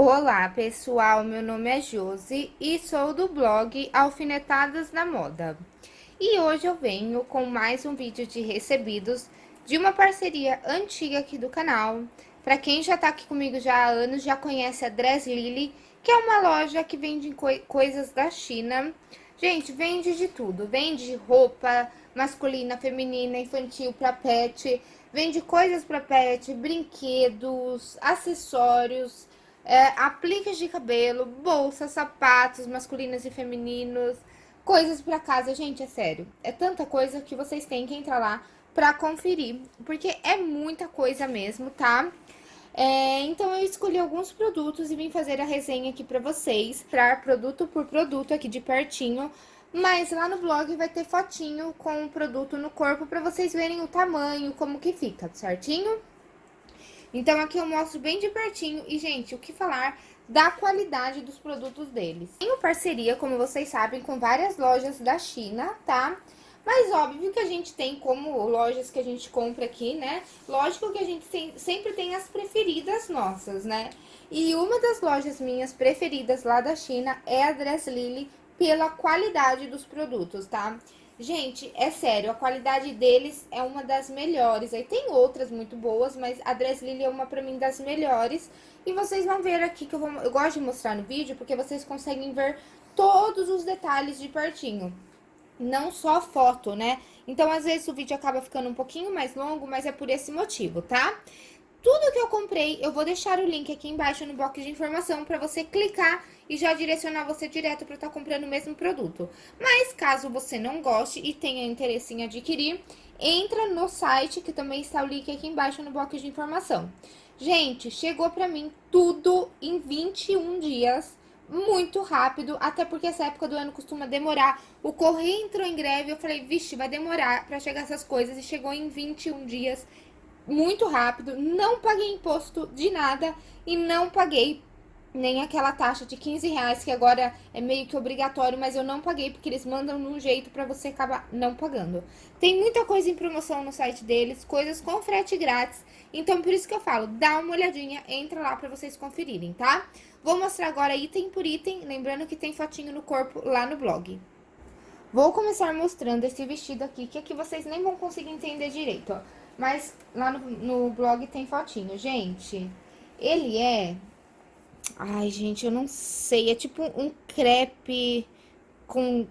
Olá pessoal, meu nome é Josi e sou do blog Alfinetadas na Moda. E hoje eu venho com mais um vídeo de recebidos de uma parceria antiga aqui do canal. Para quem já tá aqui comigo já há anos, já conhece a Dress Lily, que é uma loja que vende coisas da China. Gente, vende de tudo, vende roupa masculina, feminina, infantil, para pet, vende coisas para pet, brinquedos, acessórios, é, apliques de cabelo, bolsas, sapatos masculinos e femininos, coisas para casa. Gente, é sério, é tanta coisa que vocês têm que entrar lá pra conferir, porque é muita coisa mesmo, tá? É, então, eu escolhi alguns produtos e vim fazer a resenha aqui pra vocês, pra produto por produto aqui de pertinho, mas lá no blog vai ter fotinho com o produto no corpo pra vocês verem o tamanho, como que fica, certinho? Então, aqui eu mostro bem de pertinho e, gente, o que falar da qualidade dos produtos deles. Tenho parceria, como vocês sabem, com várias lojas da China, tá? Mas óbvio que a gente tem como lojas que a gente compra aqui, né? Lógico que a gente sempre tem as preferidas nossas, né? E uma das lojas minhas preferidas lá da China é a Dress Lily pela qualidade dos produtos, tá? Gente, é sério, a qualidade deles é uma das melhores. Aí tem outras muito boas, mas a Dress Lily é uma pra mim das melhores. E vocês vão ver aqui que eu, vou, eu gosto de mostrar no vídeo, porque vocês conseguem ver todos os detalhes de pertinho. Não só foto, né? Então, às vezes, o vídeo acaba ficando um pouquinho mais longo, mas é por esse motivo, tá? Tudo que eu comprei, eu vou deixar o link aqui embaixo no box de informação para você clicar e já direcionar você direto para estar tá comprando o mesmo produto. Mas caso você não goste e tenha interesse em adquirir, entra no site que também está o link aqui embaixo no box de informação. Gente, chegou para mim tudo em 21 dias, muito rápido, até porque essa época do ano costuma demorar. O correio entrou em greve, eu falei, vixe, vai demorar para chegar essas coisas e chegou em 21 dias muito rápido, não paguei imposto de nada e não paguei nem aquela taxa de 15 reais, que agora é meio que obrigatório, mas eu não paguei, porque eles mandam num jeito pra você acabar não pagando. Tem muita coisa em promoção no site deles, coisas com frete grátis, então por isso que eu falo, dá uma olhadinha, entra lá pra vocês conferirem, tá? Vou mostrar agora item por item, lembrando que tem fotinho no corpo lá no blog. Vou começar mostrando esse vestido aqui, que aqui vocês nem vão conseguir entender direito, ó. Mas lá no, no blog tem fotinho. Gente, ele é... Ai, gente, eu não sei. É tipo um crepe com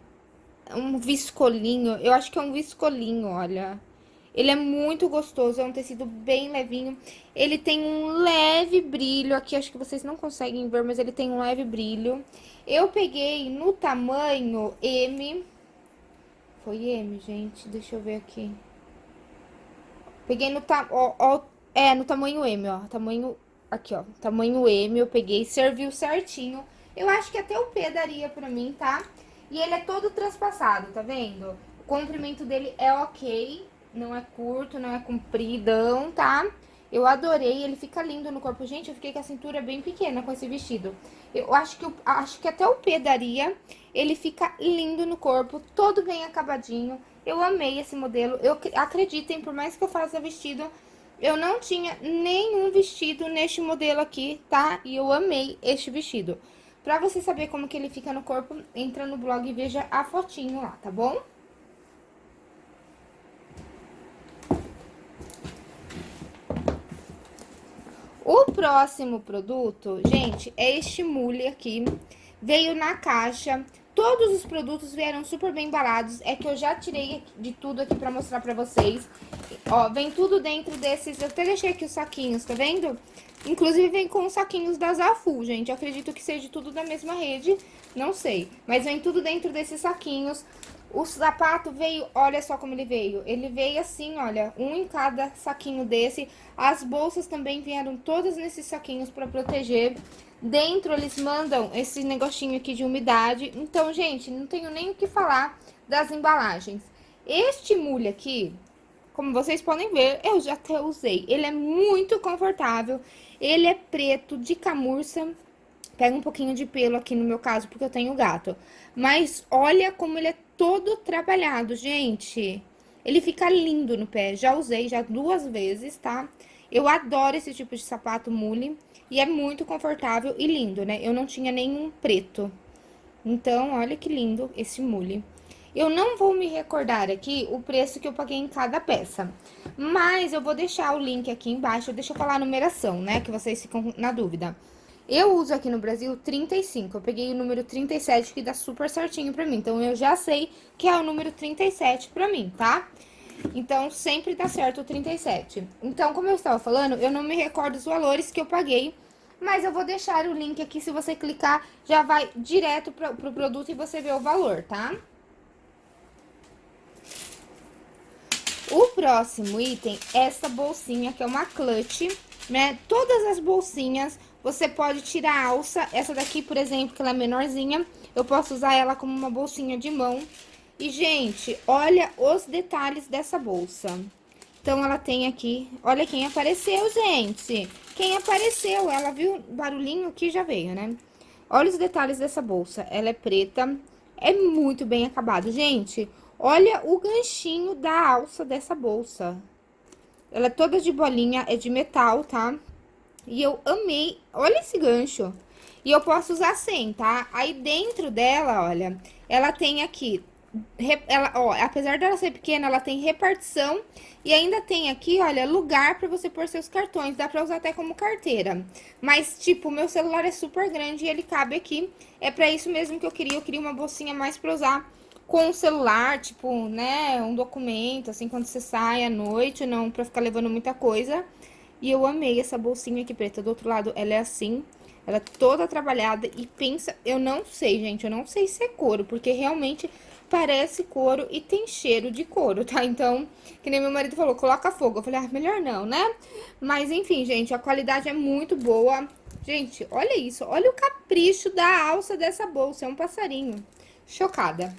um viscolinho. Eu acho que é um viscolinho, olha. Ele é muito gostoso, é um tecido bem levinho. Ele tem um leve brilho aqui, acho que vocês não conseguem ver, mas ele tem um leve brilho. Eu peguei no tamanho M. Foi M, gente, deixa eu ver aqui. Peguei no, ta é, no tamanho M, ó, tamanho, aqui, ó, tamanho M, eu peguei, serviu certinho. Eu acho que até o P daria pra mim, tá? E ele é todo transpassado, tá vendo? O comprimento dele é ok, não é curto, não é compridão, tá? Eu adorei, ele fica lindo no corpo. Gente, eu fiquei com a cintura bem pequena com esse vestido. Eu acho que, eu, acho que até o P daria. Ele fica lindo no corpo, todo bem acabadinho. Eu amei esse modelo. Eu acreditem, por mais que eu faça vestido, eu não tinha nenhum vestido neste modelo aqui, tá? E eu amei este vestido. Pra você saber como que ele fica no corpo, entra no blog e veja a fotinho lá, tá bom? O próximo produto, gente, é este mule aqui. Veio na caixa Todos os produtos vieram super bem embalados. É que eu já tirei de tudo aqui pra mostrar pra vocês. Ó, vem tudo dentro desses... Eu até deixei aqui os saquinhos, tá vendo? Inclusive vem com os saquinhos da Zafu, gente. Eu acredito que seja tudo da mesma rede, não sei. Mas vem tudo dentro desses saquinhos. O sapato veio, olha só como ele veio. Ele veio assim, olha, um em cada saquinho desse. As bolsas também vieram todas nesses saquinhos pra proteger. Dentro eles mandam esse negocinho aqui de umidade. Então, gente, não tenho nem o que falar das embalagens. Este mulho aqui, como vocês podem ver, eu já até usei. Ele é muito confortável. Ele é preto, de camurça. Pega um pouquinho de pelo aqui no meu caso, porque eu tenho gato. Mas olha como ele é todo trabalhado, gente. Ele fica lindo no pé. Já usei já duas vezes, tá? Eu adoro esse tipo de sapato mule e é muito confortável e lindo, né? Eu não tinha nenhum preto. Então, olha que lindo esse mule. Eu não vou me recordar aqui o preço que eu paguei em cada peça. Mas eu vou deixar o link aqui embaixo, deixa eu falar a numeração, né? Que vocês ficam na dúvida. Eu uso aqui no Brasil 35, eu peguei o número 37, que dá super certinho pra mim. Então, eu já sei que é o número 37 pra mim, tá? Então, sempre dá certo o 37. Então, como eu estava falando, eu não me recordo os valores que eu paguei, mas eu vou deixar o link aqui, se você clicar, já vai direto pro, pro produto e você vê o valor, tá? O próximo item é essa bolsinha, que é uma clutch, né? Todas as bolsinhas, você pode tirar a alça. Essa daqui, por exemplo, que ela é menorzinha, eu posso usar ela como uma bolsinha de mão. E, gente, olha os detalhes dessa bolsa. Então, ela tem aqui... Olha quem apareceu, gente. Quem apareceu, ela viu o barulhinho aqui, já veio, né? Olha os detalhes dessa bolsa. Ela é preta, é muito bem acabado. Gente, Olha o ganchinho da alça dessa bolsa. Ela é toda de bolinha, é de metal, tá? E eu amei. Olha esse gancho. E eu posso usar sem, tá? Aí dentro dela, olha, ela tem aqui... Ela, ó, apesar dela ser pequena, ela tem repartição e ainda tem aqui, olha, lugar para você pôr seus cartões. Dá pra usar até como carteira. Mas, tipo, meu celular é super grande e ele cabe aqui. É pra isso mesmo que eu queria. Eu queria uma bolsinha mais pra usar com o celular, tipo, né, um documento, assim, quando você sai à noite, não pra ficar levando muita coisa. E eu amei essa bolsinha aqui preta. Do outro lado, ela é assim, ela é toda trabalhada e pensa... Eu não sei, gente, eu não sei se é couro, porque realmente parece couro e tem cheiro de couro, tá? Então, que nem meu marido falou, coloca fogo. Eu falei, ah, melhor não, né? Mas, enfim, gente, a qualidade é muito boa. Gente, olha isso, olha o capricho da alça dessa bolsa, é um passarinho. Chocada.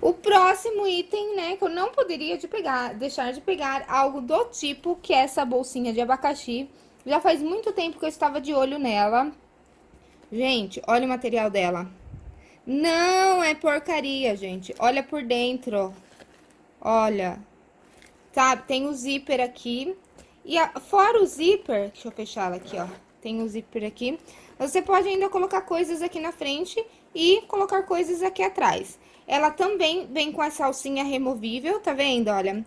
O próximo item, né, que eu não poderia de pegar, deixar de pegar algo do tipo que é essa bolsinha de abacaxi. Já faz muito tempo que eu estava de olho nela. Gente, olha o material dela. Não é porcaria, gente. Olha por dentro. Olha. Sabe, tem o zíper aqui. E a, fora o zíper, deixa eu fechar ela aqui, ó. Tem o zíper aqui. Você pode ainda colocar coisas aqui na frente e colocar coisas aqui atrás. Ela também vem com essa alcinha removível, tá vendo? Olha,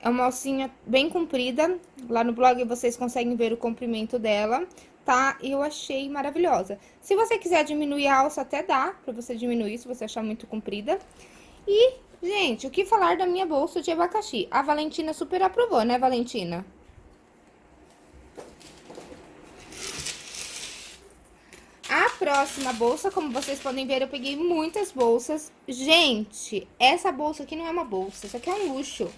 é uma alcinha bem comprida. Lá no blog vocês conseguem ver o comprimento dela, tá? Eu achei maravilhosa. Se você quiser diminuir a alça, até dá pra você diminuir, se você achar muito comprida. E, gente, o que falar da minha bolsa de abacaxi? A Valentina super aprovou, né, Valentina? A próxima bolsa, como vocês podem ver, eu peguei muitas bolsas. Gente, essa bolsa aqui não é uma bolsa, isso aqui é um luxo.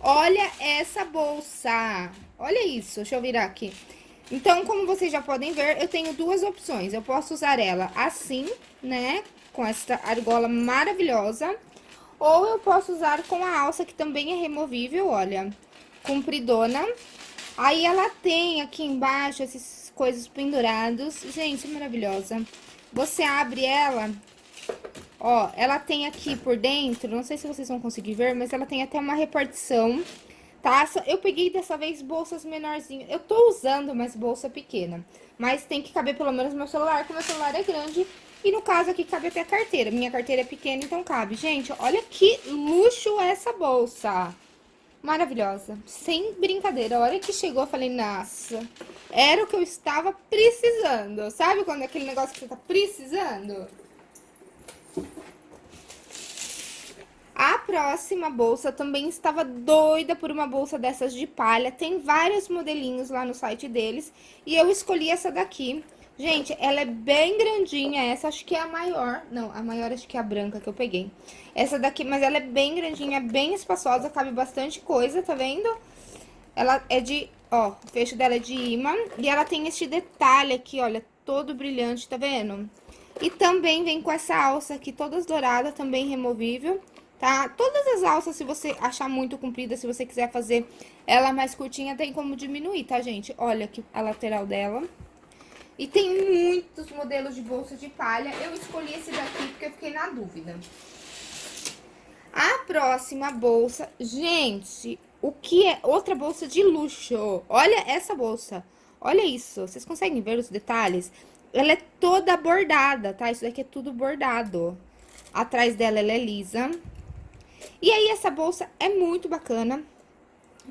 Olha essa bolsa. Olha isso, deixa eu virar aqui. Então, como vocês já podem ver, eu tenho duas opções. Eu posso usar ela assim, né, com essa argola maravilhosa. Ou eu posso usar com a alça, que também é removível, olha, compridona. Aí, ela tem aqui embaixo esses coisas pendurados. Gente, maravilhosa. Você abre ela, ó, ela tem aqui por dentro, não sei se vocês vão conseguir ver, mas ela tem até uma repartição, tá? Eu peguei dessa vez bolsas menorzinhas. Eu tô usando mais bolsa pequena, mas tem que caber pelo menos meu celular, porque meu celular é grande. E no caso aqui cabe até a carteira. Minha carteira é pequena, então cabe. Gente, olha que luxo essa bolsa maravilhosa. Sem brincadeira. A hora que chegou, eu falei, nossa, era o que eu estava precisando. Sabe quando é aquele negócio que você tá precisando? A próxima bolsa também estava doida por uma bolsa dessas de palha. Tem vários modelinhos lá no site deles. E eu escolhi essa daqui. Gente, ela é bem grandinha, essa acho que é a maior. Não, a maior acho que é a branca que eu peguei. Essa daqui, mas ela é bem grandinha, bem espaçosa, cabe bastante coisa, tá vendo? Ela é de, ó, o fecho dela é de imã. E ela tem este detalhe aqui, olha, todo brilhante, tá vendo? E também vem com essa alça aqui, todas douradas, também removível, tá? Todas as alças, se você achar muito comprida, se você quiser fazer ela mais curtinha, tem como diminuir, tá, gente? Olha aqui a lateral dela. E tem muitos modelos de bolsa de palha. Eu escolhi esse daqui porque eu fiquei na dúvida. A próxima bolsa, gente, o que é outra bolsa de luxo? Olha essa bolsa, olha isso, vocês conseguem ver os detalhes? Ela é toda bordada, tá? Isso daqui é tudo bordado. Atrás dela ela é lisa. E aí essa bolsa é muito bacana.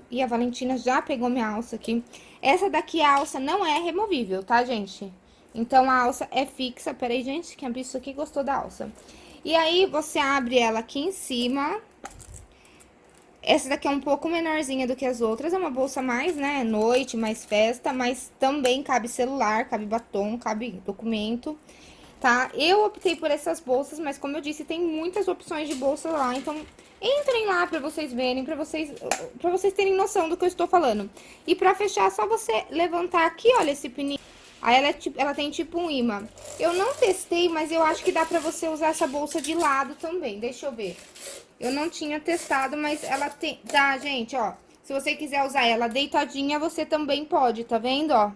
E a Valentina já pegou minha alça aqui. Essa daqui, a alça não é removível, tá, gente? Então, a alça é fixa. Peraí, gente, que a bicho aqui gostou da alça. E aí, você abre ela aqui em cima. Essa daqui é um pouco menorzinha do que as outras. É uma bolsa mais, né, noite, mais festa. Mas também cabe celular, cabe batom, cabe documento, tá? Eu optei por essas bolsas, mas como eu disse, tem muitas opções de bolsa lá. Então, entrem lá pra vocês verem, pra vocês, pra vocês terem noção do que eu estou falando. E pra fechar, é só você levantar aqui, olha, esse pininho. Aí ela, é, ela tem tipo um imã. Eu não testei, mas eu acho que dá pra você usar essa bolsa de lado também. Deixa eu ver. Eu não tinha testado, mas ela tem... Tá, gente, ó. Se você quiser usar ela deitadinha, você também pode, tá vendo, ó?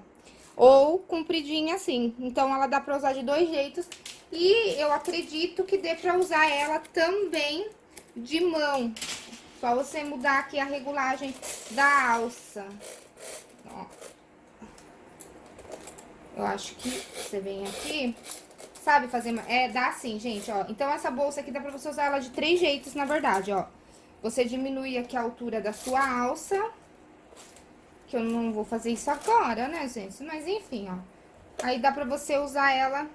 Ou compridinha assim. Então, ela dá pra usar de dois jeitos. E eu acredito que dê pra usar ela também de mão. Só você mudar aqui a regulagem da alça. Ó. Eu acho que você vem aqui, sabe fazer... É, dá assim, gente, ó. Então, essa bolsa aqui dá pra você usar ela de três jeitos, na verdade, ó. Você diminui aqui a altura da sua alça. Que eu não vou fazer isso agora, né, gente? Mas, enfim, ó. Aí, dá pra você usar ela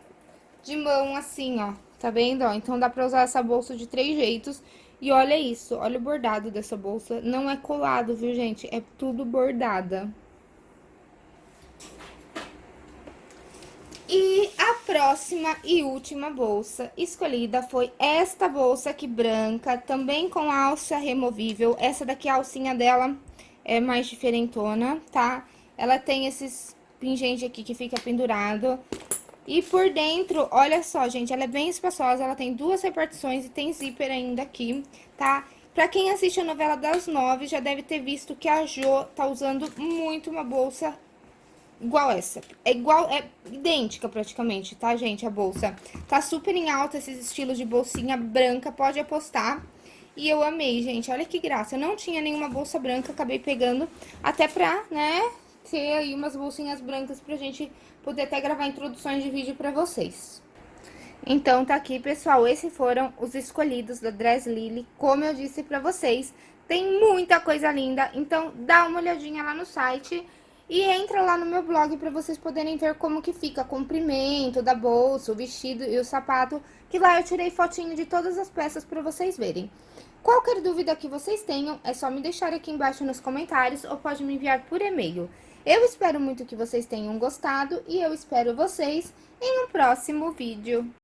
de mão, assim, ó. Tá vendo, ó? Então, dá pra usar essa bolsa de três jeitos. E olha isso, olha o bordado dessa bolsa. Não é colado, viu, gente? É tudo bordada. E a próxima e última bolsa escolhida foi esta bolsa aqui branca, também com alça removível. Essa daqui, a alcinha dela é mais diferentona, tá? Ela tem esses pingentes aqui que fica pendurado. E por dentro, olha só, gente, ela é bem espaçosa, ela tem duas repartições e tem zíper ainda aqui, tá? Pra quem assiste a novela das nove, já deve ter visto que a Jo tá usando muito uma bolsa igual essa. É igual, é idêntica praticamente, tá, gente, a bolsa. Tá super em alta esses estilos de bolsinha branca, pode apostar. E eu amei, gente, olha que graça. Eu não tinha nenhuma bolsa branca, acabei pegando até pra, né, ter aí umas bolsinhas brancas pra gente poder até gravar introduções de vídeo pra vocês. Então, tá aqui, pessoal, esses foram os escolhidos da Dress Lily, como eu disse pra vocês. Tem muita coisa linda, então dá uma olhadinha lá no site e entra lá no meu blog para vocês poderem ver como que fica o comprimento da bolsa, o vestido e o sapato, que lá eu tirei fotinho de todas as peças para vocês verem. Qualquer dúvida que vocês tenham, é só me deixar aqui embaixo nos comentários ou pode me enviar por e-mail. Eu espero muito que vocês tenham gostado e eu espero vocês em um próximo vídeo.